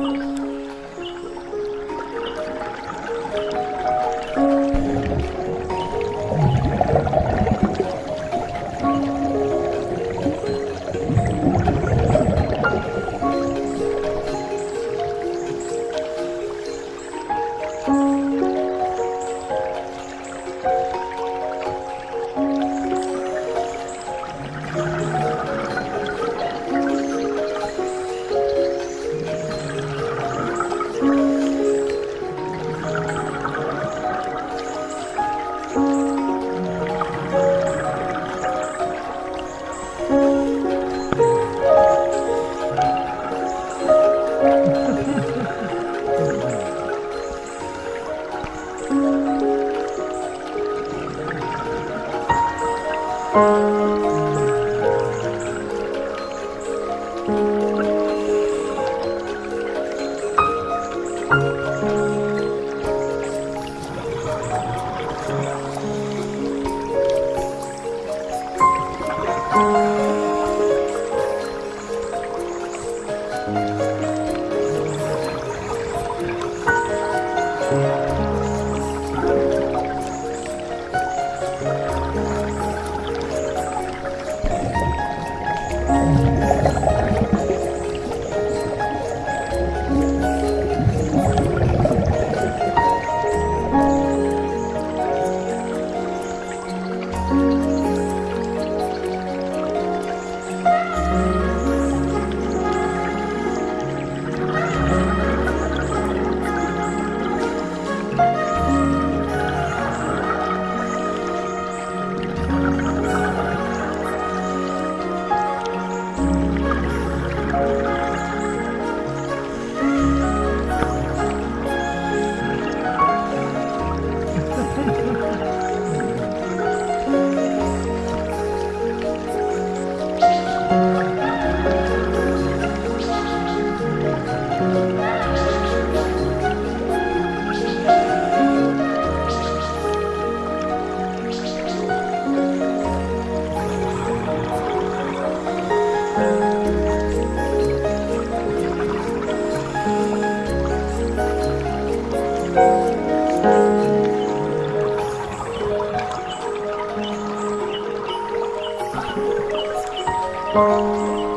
Oh. Música